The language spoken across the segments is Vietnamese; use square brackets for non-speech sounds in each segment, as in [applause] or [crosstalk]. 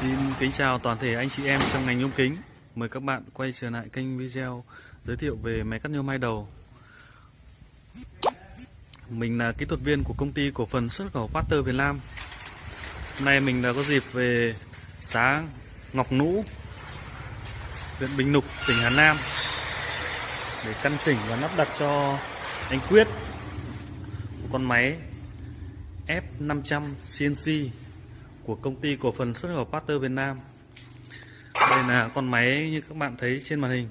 Xin kính chào toàn thể anh chị em trong ngành nhôm kính. Mời các bạn quay trở lại kênh video giới thiệu về máy cắt nhôm hai đầu. Mình là kỹ thuật viên của công ty cổ phần xuất khẩu Pater Việt Nam. Hôm nay mình đã có dịp về xã Ngọc Nũ, huyện Bình Lục, tỉnh Hà Nam để căn chỉnh và lắp đặt cho anh Quyết một con máy F500 CNC của công ty cổ phần xuất khẩu Pater Việt Nam. Đây là con máy như các bạn thấy trên màn hình.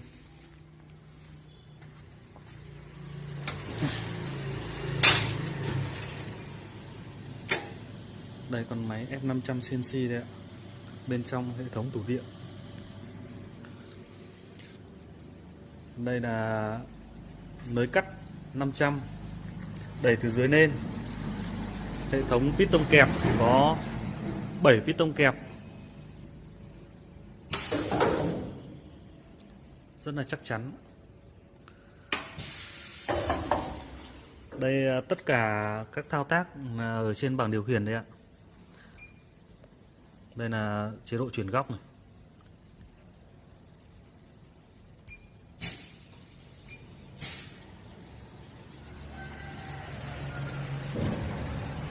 Đây, con máy F500 CNC đấy ạ. Bên trong hệ thống tủ điện. Đây là nới cắt 500 đẩy từ dưới lên. Hệ thống piston kẹp có 7 piston kẹp. Rất là chắc chắn. Đây à, tất cả các thao tác à, ở trên bảng điều khiển đấy ạ. Đây là chế độ chuyển góc này.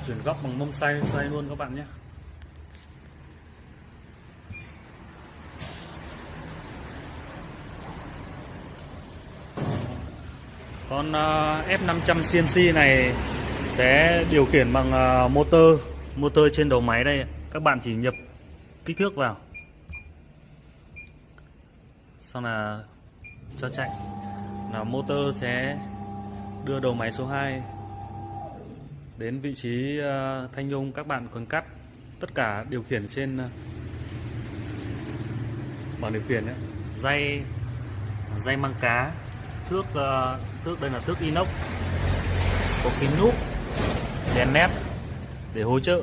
Chuyển góc bằng mông xoay xoay luôn các bạn nhé. Con à, F500 CNC này sẽ điều khiển bằng à, motor motor trên đầu máy đây các bạn chỉ nhập kích thước vào. Sau là cho chạy. Là motor sẽ đưa đầu máy số 2 đến vị trí à, thanh nhung các bạn cần cắt tất cả điều khiển trên bảng điều khiển ấy. dây dây măng cá thước ờ, thước đây là thước inox. Có kính núp đèn nét để hỗ trợ.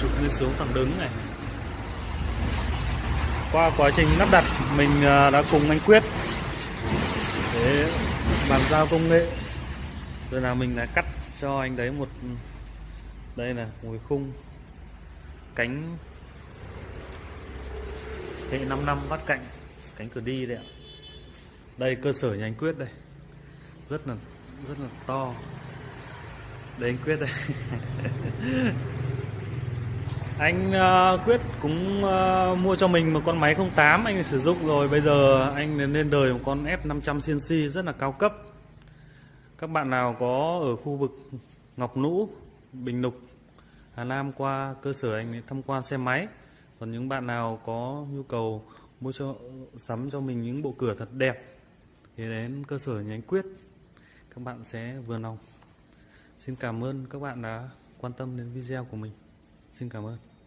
Chụp lên xuống thẳng đứng này. Qua quá trình lắp đặt, mình ờ, đã cùng anh Quyết để bàn giao công nghệ. Rồi là mình đã cắt cho anh đấy một, đây là ngồi khung cánh hệ 5 năm bắt cạnh cánh cửa đi đấy ạ. Đây cơ sở nhà anh Quyết đây. Rất là rất là to. Đây anh Quyết đây. [laughs] Anh uh, Quyết cũng uh, mua cho mình một con máy 08 anh sử dụng rồi. Bây giờ anh lên đời một con F500 CNC rất là cao cấp. Các bạn nào có ở khu vực Ngọc Nũ Bình Lục Hà Nam qua cơ sở anh tham quan xe máy. Còn những bạn nào có nhu cầu mua cho, sắm cho mình những bộ cửa thật đẹp. Thì đến cơ sở nhánh quyết, các bạn sẽ vừa lòng. Xin cảm ơn các bạn đã quan tâm đến video của mình. Xin cảm ơn.